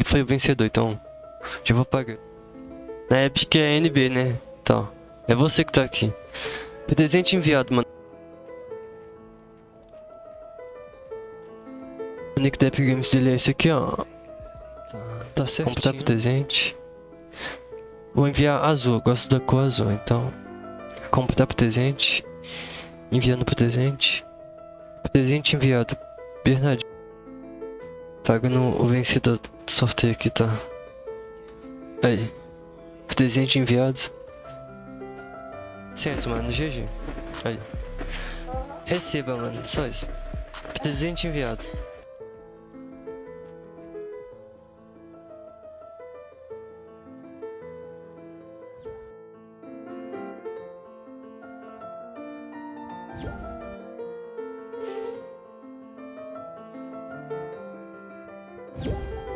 Ele foi o vencedor, então já vou pagar. Na Epic é NB, né? Então, é você que tá aqui. Presente enviado, mano. O nick da Epic Games dele é esse aqui, ó. Tá, tá certo. Completar presente. Vou enviar azul, gosto da cor azul, então. Completar presente. Enviando presente. Presente enviado. Bernardinho. Pago no, o vencedor do sorteio aqui, tá? Aí. Presente enviado. 100, mano. GG. Aí. Receba, mano. Só isso. Presente enviado. Yeah.